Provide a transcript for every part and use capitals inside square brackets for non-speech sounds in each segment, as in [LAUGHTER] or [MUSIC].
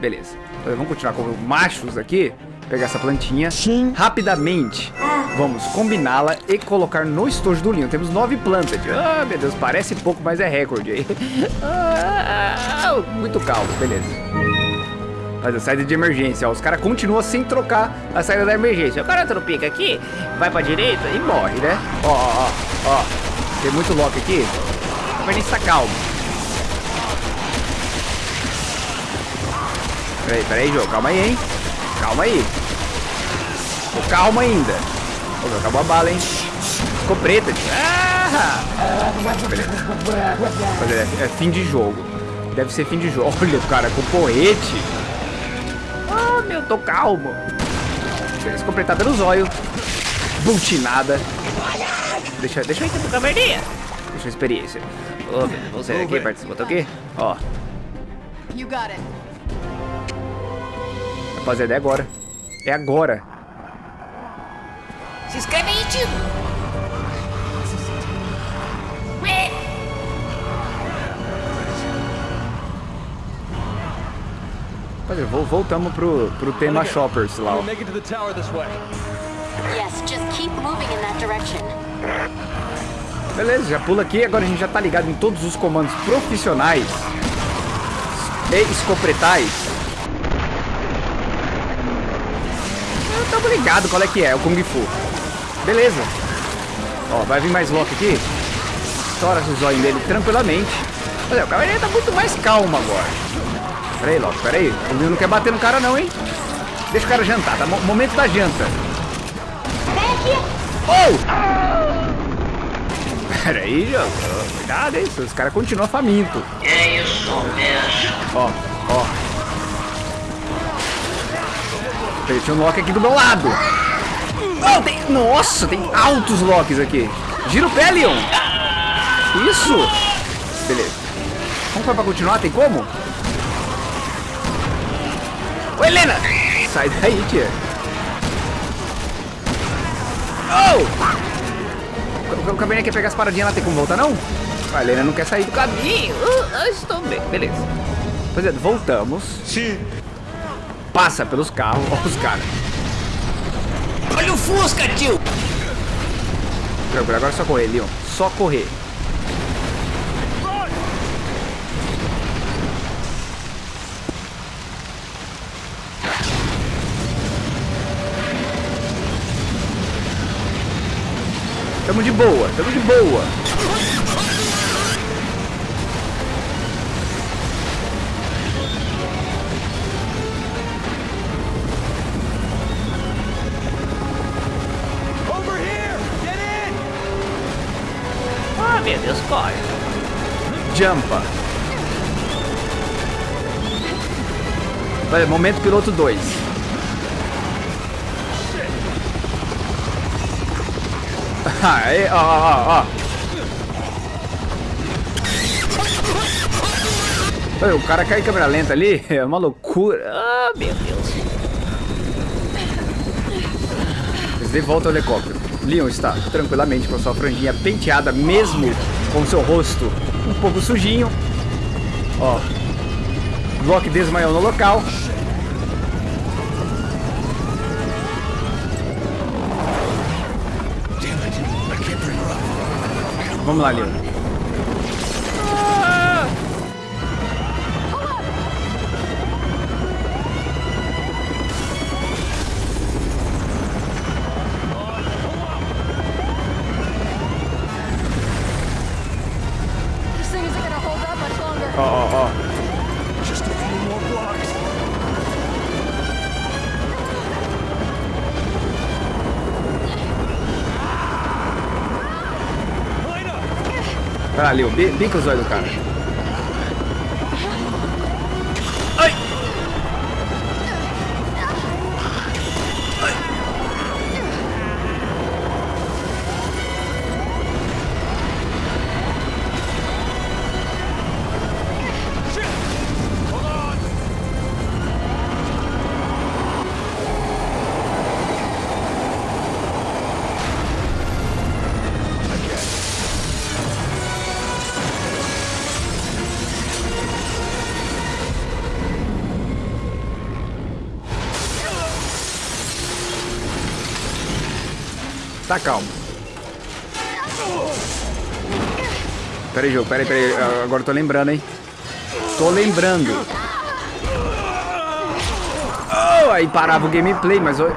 Beleza. Vamos continuar com machos aqui. Pegar essa plantinha. Sim. Rapidamente. Vamos combiná-la e colocar no estojo do linho. Temos nove plantas. Ah, meu Deus, parece pouco, mas é recorde aí. [LAUGHS] Ah, muito calmo, beleza. Fazer saída de emergência, ó. Os caras continuam sem trocar a saída da emergência. O cara tropica aqui, vai pra direita e morre, né? Ó, ó, ó. Tem muito lock aqui. Mas nem está calmo. Peraí, peraí, jogo. Calma aí, hein? Calma aí. Tô calma ainda. Oh, acabou a bala, hein? Ficou preta. Ah! É, é fim de jogo. Deve ser fim de jogo. [LAUGHS] Olha, cara, com porrete. Meu, tô calmo. Ficou pretada no zóio. Bultinada. Deixa, deixa eu ir pro caverninha. Deixa a experiência. Oh, você aqui, participa, tô aqui. Ó. You got it. Rapaziada, é agora. É agora. Se inscreve aí, tio. Rapaziada, voltamos pro, pro tema shoppers lá. Ó. Beleza, já pula aqui. Agora a gente já tá ligado em todos os comandos profissionais e escopretais tamo ligado qual é que é, o Kung Fu. Beleza. Ó, vai vir mais Loki aqui. Estoura o zóio dele tranquilamente. Olha, o cavaleiro tá muito mais calmo agora. Pera aí, Loki. O Leon não quer bater no cara não, hein? Deixa o cara jantar, tá? Momento da janta. Oh! Pera aí, jogo. Cuidado, hein? Os caras continuam faminto. É isso mesmo. Ó, ó. Tinha um Loki aqui do meu lado. Oh, tem... Nossa, tem altos Locks aqui. Gira o pé, Leon. Isso. Beleza. Vamos pra continuar? Tem como? Ô, Helena! Sai daí, tia. Oh! O Cabernet quer pegar as paradinhas lá, tem como voltar, não? A Helena não quer sair do caminho. Uh, estou bem. Beleza. Pois é, voltamos. Sim passa pelos carros. Olha os caras. Olha o Fusca, tio! Agora é só correr, Leon. Só correr. Tamo de boa, tamo de boa. meu Deus, corre. Jumpa. Olha, momento piloto 2. Aí, ó, ó, ó. Olha, o cara cai em câmera lenta ali, [LAUGHS] é uma loucura. Ah, meu Deus. Eles de volta ao helicóptero. Leon está tranquilamente com sua franjinha penteada, mesmo com seu rosto um pouco sujinho. Ó, Loki desmaiou no local. Vamos lá, Leon. Valeu, bica os olhos do cara. Tá calmo. Pera aí, jogo, pera aí, pera aí. Agora eu tô lembrando, hein. Tô lembrando. Oh, aí parava o gameplay, mas... Eu... [LAUGHS]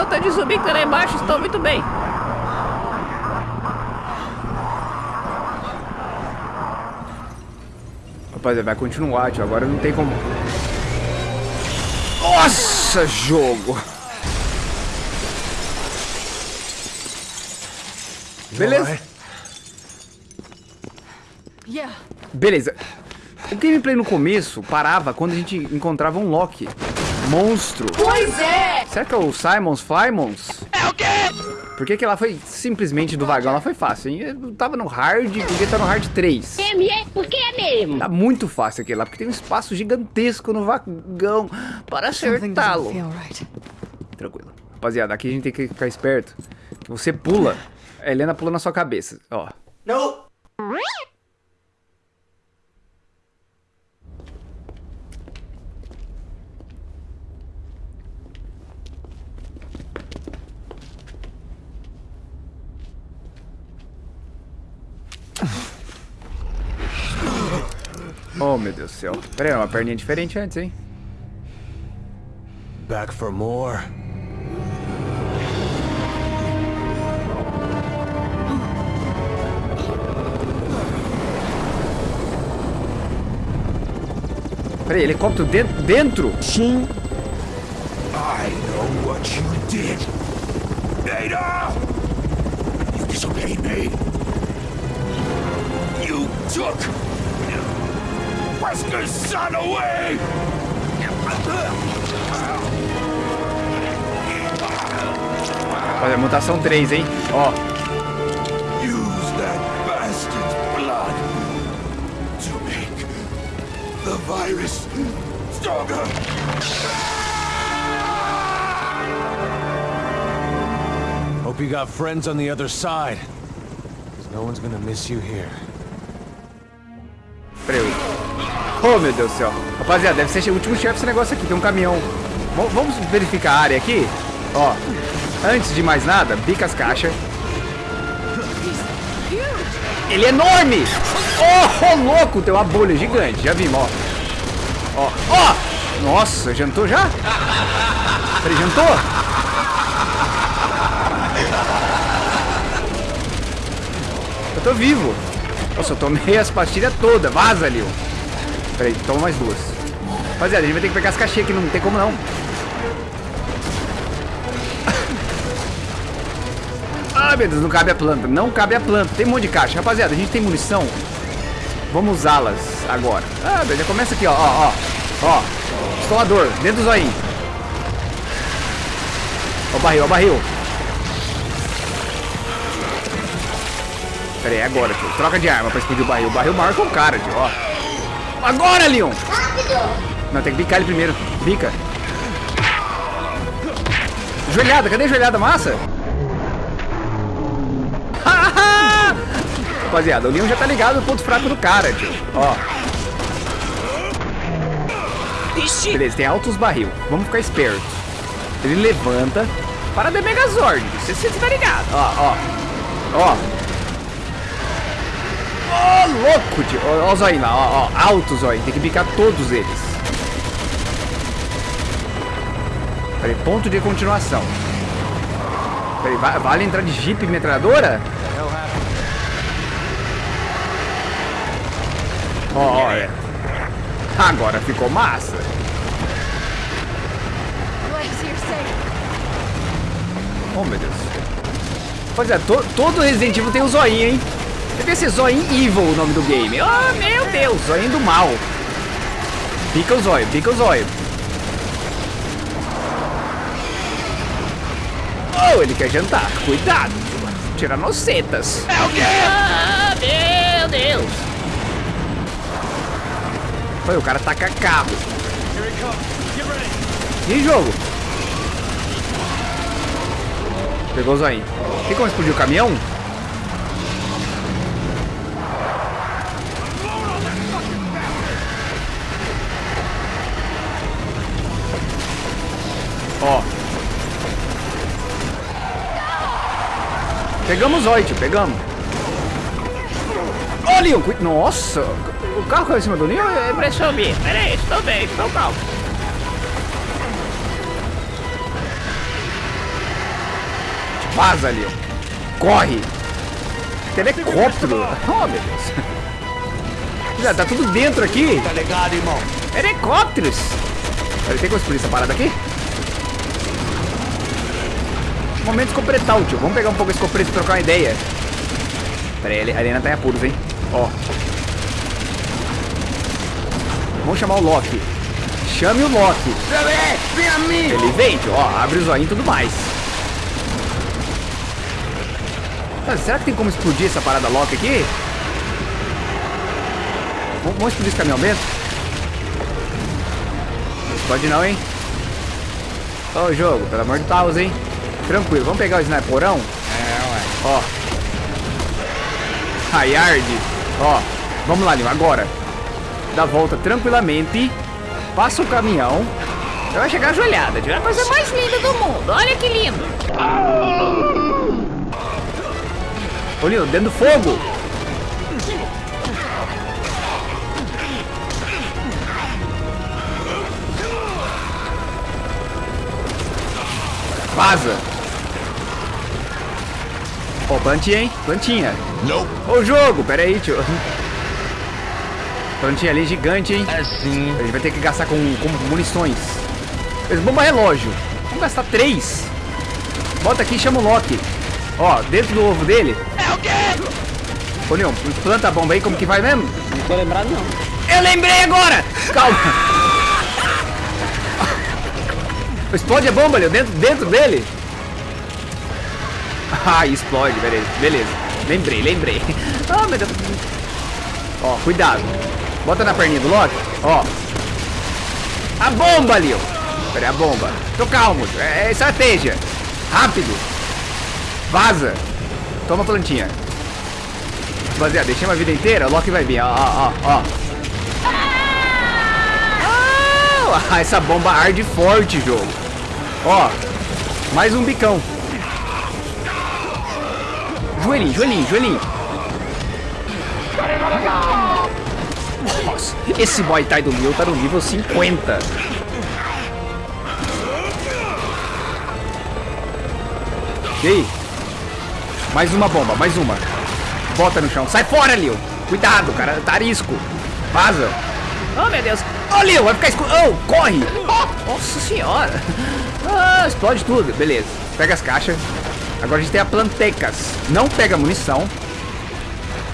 Oh, tô de subir, tá lá embaixo, estou muito bem. Rapaziada, vai continuar, tio. Agora não tem como... Nossa, jogo! Beleza? Beleza. O gameplay no começo parava quando a gente encontrava um Loki. Monstro. Pois é! Será que é o Simons Flymons? É o quê? Por que, que ela foi simplesmente do vagão? Ela foi fácil, hein? Eu tava no hard, podia estar no hard 3. É, porque é mesmo. Tá muito fácil aquele lá, porque tem um espaço gigantesco no vagão para acertá-lo. Tranquilo. Rapaziada, aqui a gente tem que ficar esperto. Você pula, a Helena pula na sua cabeça, ó. Não. Oh, meu Deus do céu. Pera aí, uma perninha diferente antes, hein? Back for more. Pera aí, helicóptero dentro? dentro? Sim. I know what you did. Ada! You disobeyed me. You took Wesker's son away! Olha, mutação 3, hein? Ó. virus stronger. Hope you got friends on the other side. Because no one's gonna miss you here. Pera aí. Oh, meu Deus do céu. Rapaziada, deve ser o último chefe esse negócio aqui. Tem um caminhão. V vamos verificar a área aqui? Ó. Antes de mais nada, bica as caixas. Ele é enorme! Oh, oh, louco! Tem uma bolha gigante. Já vimos, ó. Ó, ó! Nossa, jantou já? Peraí, jantou? Eu tô vivo. Nossa, eu tomei as pastilhas todas. Vaza, Leon. Peraí, toma mais duas. Rapaziada, a gente vai ter que pegar as caixinhas aqui. Não tem como não. Ai, meu Deus, não cabe a planta. Não cabe a planta. Tem um monte de caixa. Rapaziada, a gente tem munição. Vamos usá-las agora. Ah, já começa aqui, ó, ó, ó. Ó, estolador, dentro do zoinho. Ó o barril, ó o barril. Pera aí, agora, tio. Troca de arma pra explodir o barril. O barril maior que o cara, tio, ó. Agora, Leon! Não, tem que bicar ele primeiro. Bica. Joelhada, cadê a joelhada massa? Rapaziada, o Leon já tá ligado no ponto fraco do cara, tio. Ó. Ixi. Beleza, tem altos barril. Vamos ficar espertos. Ele levanta para dar Megazord. Você, você tá ligado? Ó, ó. Ó. Ó, louco, tio. Ó, ó o zóio lá, ó, ó. Alto zóio. Tem que picar todos eles. Peraí, ponto de continuação. Peraí, va- vale entrar de Jeep metralhadora? É. Agora ficou massa. Oh, meu Deus. Pois é, to- todo Resident Evil tem o zoinho, hein? Deve ser Zoinho Evil o nome do game. Oh, meu Deus, zoinho do mal. Pica o zóio, pica o zóio. Oh, ele quer jantar. Cuidado. Tiranocetas. É o quê? O cara taca carro. E jogo? Pegou o zoinho. Tem como explodir o caminhão? Ó. Pegamos o pegamos. Leon, cu- nossa, o carro caiu em cima do Leon? É impressão minha. Pera aí, estou bem, estou calmo. Vaza, Leon. Corre. Helicóptero. Oh, meu Deus. Já tá tudo dentro aqui. Tá ligado, irmão? Helicópteros. Peraí, tem como explodir essa parada aqui? Momento escopretal, tio. Vamos pegar um pouco esse escopreto e trocar uma ideia. Pera aí, a Helena tá em apuros, hein? Ó. Vamos chamar o Loki. Chame o Loki. Vem a mim! Ele vem, tio. Ó, abre o zoinho e tudo mais. Será que tem como explodir essa parada Loki aqui? Vamos, explodir esse caminhão mesmo? Não explode não, hein? Ô, jogo, pelo amor de Deus, hein? Tranquilo, vamos pegar o sniperão? É, ué. Ó. Hayard. Ó. Vamos lá, Lima, agora. Dá volta tranquilamente. Passa o caminhão. Você vai chegar ajoelhada. É a coisa mais linda do mundo. Olha que lindo. Ô, Lino, dentro do fogo. Vaza. Ó, plantinha, hein? Plantinha. Nope. Ô, jogo, pera aí, tio. Plantinha ali gigante, hein? É sim. A gente vai ter que gastar com, com munições. Esse bomba relógio. Vamos gastar três. Bota aqui e chama o Loki. Ó, dentro do ovo dele. É o quê? Ô, Leon, planta a bomba aí, como que vai mesmo? Não tô lembrado, não. Eu lembrei agora! Calma. [LAUGHS] Explode a bomba, Leon, dentro, dentro dele. [LAUGHS] Ah, explode, beleza. Beleza. Lembrei, lembrei. [LAUGHS] Ah, meu Deus. Ó, cuidado. Bota na perninha do Loki. Ó. A bomba, Leon. Pera aí, a bomba. Tô calmo. É, é estratégia. Rápido. Vaza. Toma a plantinha. Rapaziada, deixei uma vida inteira, o Loki vai vir, ó, ó, ó, ó. Ah, essa bomba arde forte, jogo. Ó, mais um bicão. Joelhinho, joelhinho, joelhinho. Nossa, esse Muay Thai do meu tá no nível 50. E aí? Mais uma bomba, mais uma. Bota no chão. Sai fora, Leo. Cuidado, cara. Tá arisco. Vaza. Oh, meu Deus. Ô, Leo, vai ficar escuro. Oh, corre. Nossa senhora. Ah, explode tudo. Beleza. Pega as caixas. Agora a gente tem a plantecas. Não pega munição.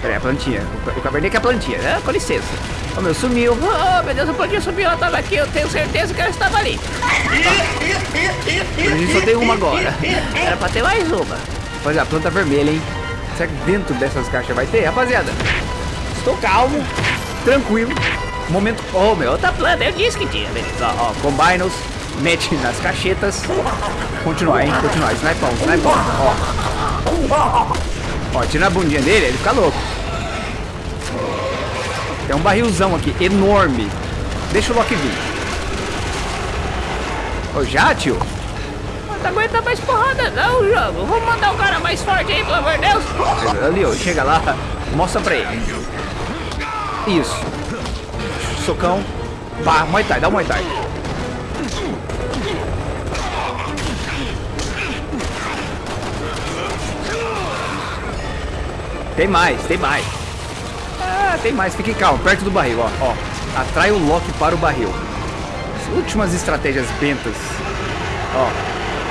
Pera aí, a plantinha. O, o cabernet é a plantinha. né? com licença. Ô, meu, sumiu. Oh, meu Deus, eu podia subir, ela tava aqui. Eu tenho certeza que ela estava ali. A gente só tem uma agora. Era pra ter mais uma. Rapaziada, a planta vermelha, hein? Será que dentro dessas caixas vai ter? Rapaziada, estou calmo, tranquilo. Momento... Oh, meu. Outra planta, eu disse que tinha, beleza. Ó, ó, mete nas cachetas. Continuar, hein? Continuar. Snipão, snipão. Ó. Ó, tira a bundinha dele, ele fica louco. Tem um barrilzão aqui, enorme. Deixa o Loki vir. Ô, já, tio? Não tá aguentando mais porrada, não, jogo. Vamos mandar um cara mais forte aí, pelo amor de Deus. Ali, ó, chega lá, mostra pra ele. Isso. Socão. Pá, Muay Thai, dá um Muay Thai. Tem mais, tem mais. Ah, tem mais, fique calmo, perto do barril, ó. ó. Atrai o Loki para o barril. As últimas estratégias bentas. Ó,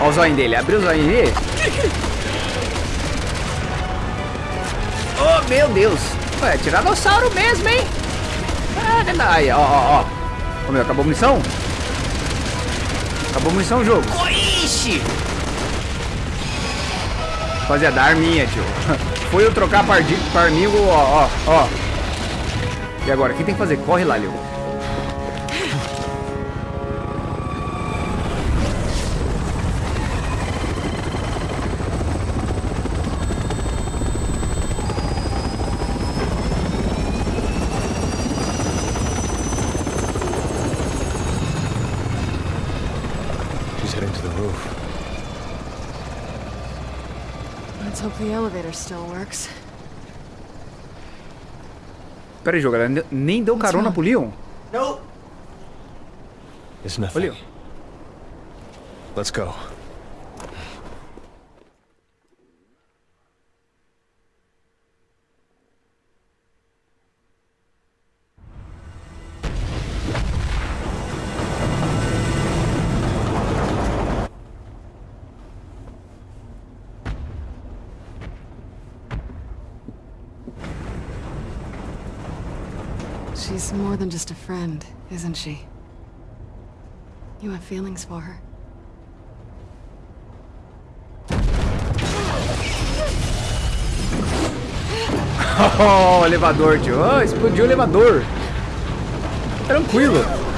ó o zóio dele, abriu o zóio dele. Oh, meu Deus. Ué, tiranossauro mesmo, hein? Ah, verdade. Aí, ó, ó, ó. Ô, meu, acabou a munição? Acabou a munição o jogo. Ixi. Rapaziada, arminha, tio. [LAUGHS] Foi eu trocar pardi- parmigo, ó, ó, ó. E agora, o que tem que fazer? Corre lá, Leo. She's heading to the roof. Hope the elevator still works. Pera aí, jogo, ela ne- nem deu carona pro Leon? It's nothing. Olha. Let's go. She's more than just a friend, isn't she? You have feelings for her. [LAUGHS] Oh, elevador, tio. Oh, explodiu o elevador. Tranquilo.